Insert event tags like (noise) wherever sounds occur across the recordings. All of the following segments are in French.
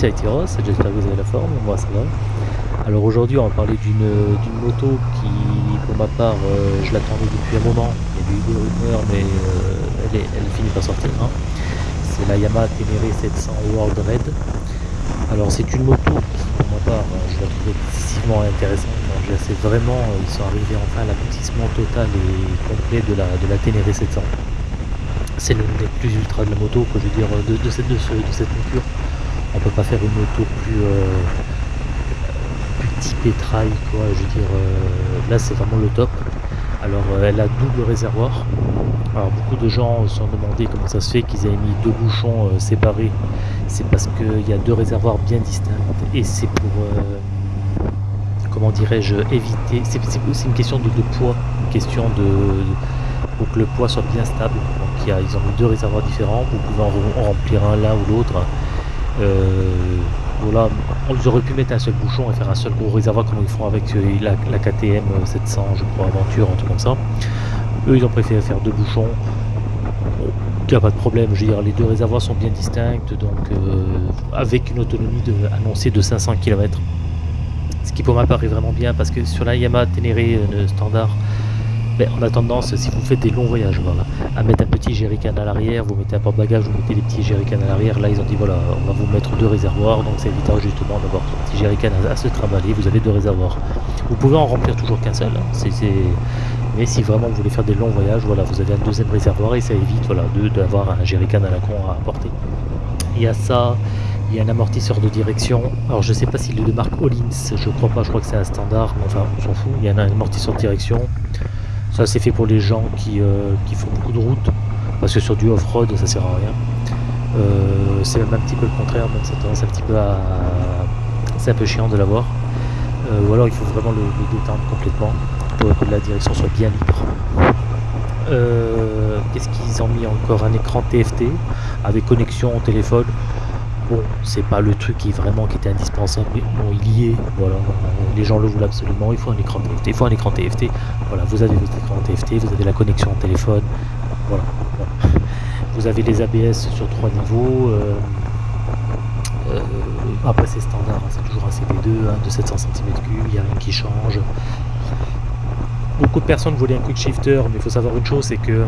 J'espère que vous avez la forme, moi ça va. Alors aujourd'hui on va parler d'une moto qui, pour ma part, euh, je l'attendais depuis un moment. Il y a eu des rumeurs mais euh, elle, finit par sortir. Hein. C'est la Yamaha Ténéré 700 World Red. Alors c'est une moto qui, pour ma part, euh, je la trouve excessivement intéressante. C'est vraiment, ils sont arrivés enfin à l'aboutissement total et complet de la, Ténéré 700 c'est le des plus ultra de la moto, je veux dire, de, cette, de, ce, de cette monture. On peut pas faire une moto plus, euh, plus typée trail, quoi. Je veux dire, euh, là c'est vraiment le top. Alors euh, elle a double réservoir. Alors beaucoup de gens se sont demandé comment ça se fait qu'ils aient mis deux bouchons séparés. C'est parce qu'il y a deux réservoirs bien distincts et c'est pour comment dirais-je éviter. C'est une question de, poids, une question de, pour que le poids soit bien stable. Donc y a, ils ont deux réservoirs différents, vous pouvez en, remplir un l'un ou l'autre. Euh, voilà, on aurait pu mettre un seul bouchon et faire un seul gros réservoir comme ils font avec euh, la, KTM 700, je crois, Aventure, un truc comme ça. Eux, ils ont préféré faire deux bouchons. Il n'y a pas de problème, je veux dire, les deux réservoirs sont bien distincts, donc euh, avec une autonomie de, annoncée de 500 km. Ce qui pour ma part est vraiment bien parce que sur la Yamaha Ténéré euh, standard, ben, on a tendance, si vous faites des longs voyages, voilà, à mettre un petit jerrycan à l'arrière, vous mettez un porte-bagages, vous mettez des petits jerrycans à l'arrière, là ils ont dit voilà, on va vous mettre deux réservoirs, donc ça évitera justement d'avoir un petit jerrycan à, se trimballer, vous avez deux réservoirs. Vous pouvez en remplir toujours qu'un seul, hein. mais si vraiment vous voulez faire des longs voyages, voilà, vous avez un deuxième réservoir et ça évite voilà, d'avoir un jerrycan à la con à apporter. Il y a ça, il y a un amortisseur de direction. Alors je sais pas s'il est de marque Hollins, je crois pas, je crois que c'est un standard, mais enfin on s'en fout. Il y a un amortisseur de direction. Ça c'est fait pour les gens qui, euh, qui, font beaucoup de route, parce que sur du off-road ça sert à rien. Euh, c'est même un petit peu le contraire, donc ça tendance un petit peu à... C'est un peu chiant de l'avoir. Euh, ou alors il faut vraiment le, le, détendre complètement pour que la direction soit bien libre. Qu'est-ce qu'ils ont mis encore? Un écran TFT avec connexion au téléphone. Bon, c'est pas le truc qui vraiment qui était indispensable, mais bon, il y est. Voilà, les gens le voulaient absolument. Il faut un écran TFT. Il faut un écran TFT. Voilà, vous avez votre écran TFT, vous avez la connexion au téléphone. Voilà. (laughs) Vous avez les ABS sur trois niveaux. Euh, euh, après, c'est standard, hein, c'est toujours un CP2 hein, de 700 cm3. Il n'y a rien qui change. Beaucoup de personnes voulaient un quick shifter, mais il faut savoir une chose, c'est que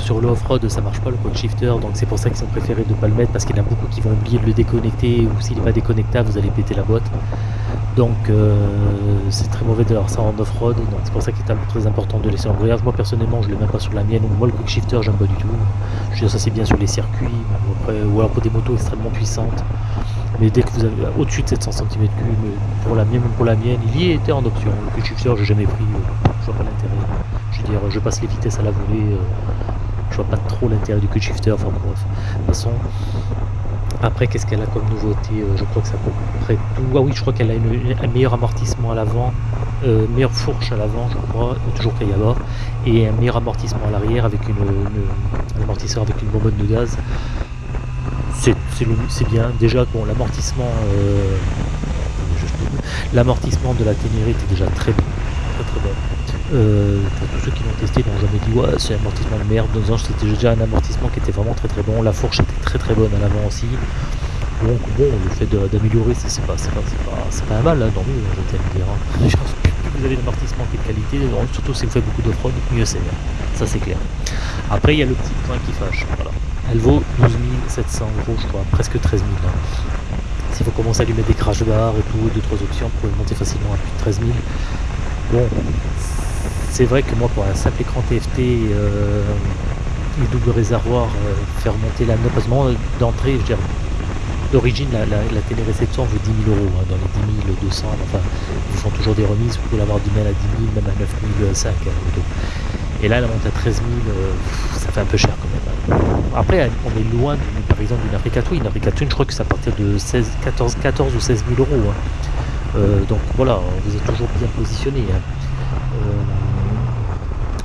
sur le off-road ça marche pas le quick shifter donc c'est pour ça qu'ils ont préféré de pas le mettre parce qu'il y en a beaucoup qui vont oublier de le déconnecter ou s'il n'est pas déconnectable vous allez péter la boîte. Donc euh, c'est très mauvais de leur ça en off-road donc c'est pour ça qu'il est très important de laisser en grillage moi personnellement je ne l'ai même pas sur la mienne ou moi le quick shifter j'aime pas du tout. Je veux ça c'est bien sur les circuits ou alors pour des motos extrêmement puissantes. Mais dès que vous avez au-dessus de 700 cm3 pour la mienne pour la mienne il y était en option. Le quick shifter j'ai jamais pris euh, vois pas l'intérêt. Je veux dire je passe les vitesses à la volée euh, je vois pas trop l'intérêt du quick shifter enfin bref. De toute façon après qu'est ce qu'elle a comme nouveauté euh, je crois que ça peut près tout. Ah oui je crois qu'elle a une, un meilleur amortissement à l'avant euh, meilleure fourche à l'avant je crois toujours Kayaba et un meilleur amortissement à l'arrière avec une, un amortisseur avec une bonbonne de gaz. C'est bien. Déjà bon l'amortissement l'amortissement de la Ténéré était déjà très bon. Très très bon euh, pour tous ceux qui l'ont testé n'ont jamais dit ouais c'est un amortissement de merde dans c'était déjà un amortissement qui était vraiment très très bon. La fourche était très très bonne à l'avant aussi. Donc bon le fait d'améliorer c'est pas pas, pas, mal hein, dans mieux je vais dire hein. plus vous avez l'amortissement qui est de qualité surtout si vous faites beaucoup de fraude mieux c'est ça c'est clair. Après il y a le petit point qui fâche voilà. Elle vaut 12 700 euros je crois presque 13 000 hein. si vous commencez à lui mettre des crash bars et tout deux trois options vous pouvez monter facilement à plus de 13 000 bon c'est vrai que moi pour un simple écran TFT euh, et double réservoir euh, faire monter la moi d'entrée je dirais d'origine la, la, la télé réception vaut 10 000 euros hein, dans les 10 200 enfin ils font toujours des remises vous pouvez l'avoir du mal à 10 000 même à 9 500 hein, et là elle monte à 13 000 euh, ça fait un peu cher quand même hein. après on est loin par exemple d'une Africa Twin une Africa Twin je crois que c'est à partir de 16 14 14 ou 16 000 euros hein. euh, donc voilà vous êtes toujours bien positionné hein.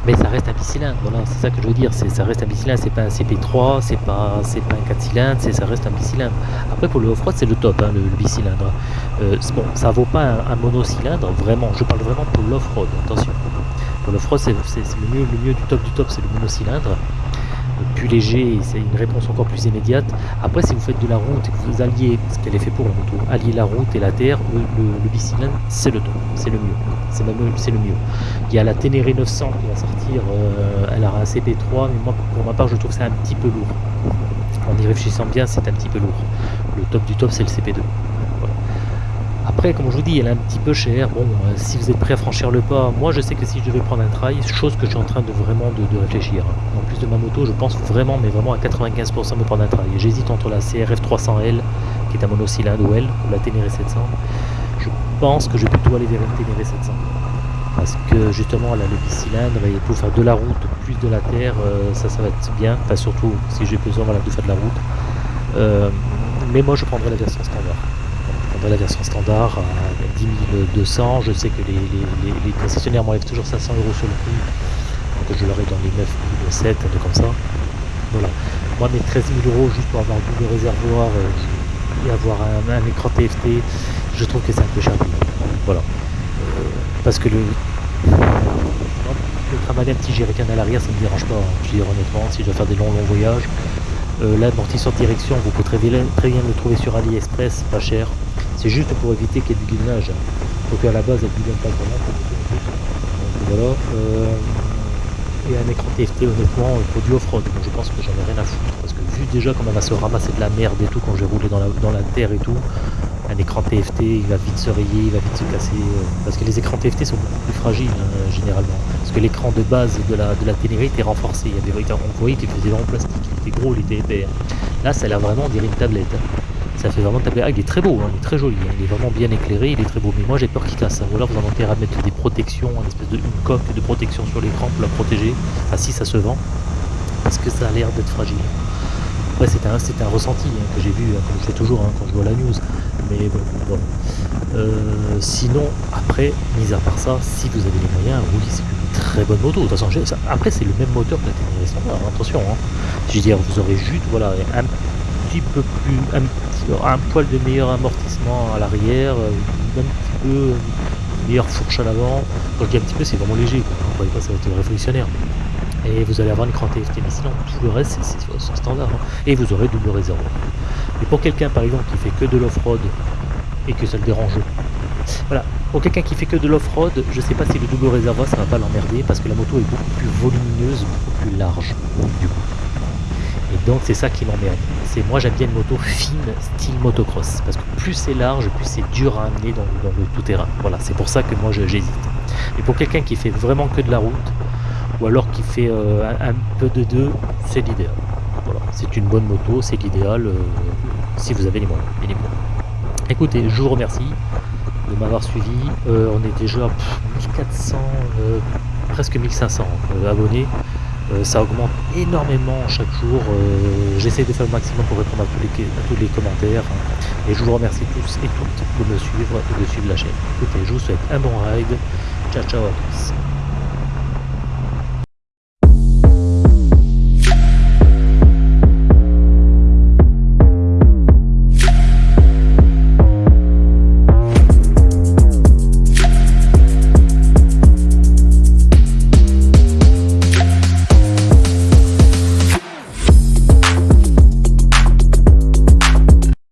Mais ça reste un bicylindre, voilà, c'est ça que je veux dire, ça reste un bicylindre, c'est pas un CP3, c'est pas, pas un 4 cylindres, ça reste un bicylindre. Après pour le off-road c'est le top, hein, le, bicylindre. Euh, bon, ça vaut pas un, un, monocylindre, vraiment, je parle vraiment pour l'off-road, attention. Pour l'off-road c'est le mieux, le mieux du top du top, c'est le monocylindre. Plus léger, c'est une réponse encore plus immédiate. Après, si vous faites de la route et que vous alliez, ce qu'elle est fait pour la moto, allier la route et la terre, le, le, c'est le top, c'est le mieux. C'est le mieux. Il y a la Ténéré 900 qui va sortir, euh, elle aura un CP3, mais moi, pour ma part, je trouve que c'est un petit peu lourd. En y réfléchissant bien, c'est un petit peu lourd. Le top du top, c'est le CP2. Après, comme je vous dis, elle est un petit peu chère. Bon, euh, si vous êtes prêt à franchir le pas, moi je sais que si je devais prendre un trail, chose que je suis en train de vraiment de, réfléchir. Hein. En plus de ma moto, je pense vraiment, mais vraiment à 95% me prendre un trail. J'hésite entre la CRF 300L, qui est un monocylindre, ou L, ou la Ténéré 700. Je pense que je vais plutôt aller vers une Ténéré 700. Parce que justement, là, le bicylindre, et pour faire de la route, plus de la terre, euh, ça, ça va être bien. Enfin, surtout si j'ai besoin de faire de la route. Euh, mais moi, je prendrai la version standard la version standard à 10 200. Je sais que les, concessionnaires m'enlèvent toujours 500 euros sur le prix. Donc je l'aurai dans les 9 7, un truc comme ça. Voilà. Moi, mes 13 000 euros juste pour avoir double réservoir euh, et avoir un, écran TFT, je trouve que c'est un peu cher. Voilà. Euh, parce que le, le travail un petit jerrycan à l'arrière, ça me dérange pas. Hein. Je veux dire honnêtement, si je dois faire des longs longs voyages, euh, l'amortisseur direction, vous pouvez très bien, très bien le trouver sur AliExpress, pas cher. C'est juste pour éviter qu'il y ait du guidonnage. Donc à la base, elle ne pas vraiment. Donc voilà. Euh, et un écran TFT honnêtement pour du off-road. je pense que j'en ai rien à foutre. Parce que vu déjà comment elle va se ramasser de la merde et tout quand je vais rouler dans la, terre et tout, un écran TFT il va vite se rayer, il va vite se casser. Euh, parce que les écrans TFT sont beaucoup plus fragiles hein, généralement. Parce que l'écran de base de la, de la était renforcé. Il y avait, on voyait qu'il faisait vraiment plastique, il était gros, il était épais. Là ça a l'air vraiment on une tablette. Ça fait vraiment taper. Ah, il est très beau, hein, il est très joli, hein, il est vraiment bien éclairé, il est très beau. Mais moi j'ai peur qu'il casse. Ou alors vous en intérêt à mettre des protections, une espèce de une coque de protection sur l'écran pour la protéger. Enfin si ça se vend, parce que ça a l'air d'être fragile. Après c'est un, un ressenti hein, que j'ai vu, comme je fais toujours quand je vois la news. Mais bon, euh, sinon, après, mis à part ça, si vous avez les moyens, oui, c'est une très bonne moto. De toute façon, après, c'est le même moteur que la Ténéré standard, attention. Je veux dire, vous aurez juste voilà, un petit peu plus, un poil de meilleur amortissement à l'arrière, euh, un petit peu euh, meilleure fourche à l'avant. Quand je dis un petit peu, c'est vraiment léger, quoi. ne croyez pas ça va être révolutionnaire. Et vous allez avoir une écran TFT, mais sinon tout le reste c'est standard. Hein. Et vous aurez double réservoir. Et pour quelqu'un par exemple qui fait que de l'off-road et que ça le dérange, voilà, pour quelqu'un qui fait que de l'off-road, je sais pas si le double réservoir ça va pas l'emmerder parce que la moto est beaucoup plus volumineuse, beaucoup plus large du coup. Et donc c'est ça qui m'emmerde. C'est moi j'aime bien une moto fine, style motocross, parce que plus c'est large, plus c'est dur à amener dans, le tout-terrain. Voilà, c'est pour ça que moi j'hésite. Mais pour quelqu'un qui fait vraiment que de la route, ou alors qui fait euh, un, peu de deux, c'est l'idéal. Voilà, c'est une bonne moto, c'est l'idéal euh, si vous avez les moyens, Écoutez, je vous remercie de m'avoir suivi. Euh, on est déjà 1400, presque 1500 abonnés. Euh, ça augmente énormément chaque jour. Euh, j'essaie de faire le maximum pour répondre à tous les, tous les commentaires. Et je vous remercie tous et toutes de me suivre et de suivre la chaîne. Écoutez, je vous souhaite un bon ride. Ciao ciao à tous.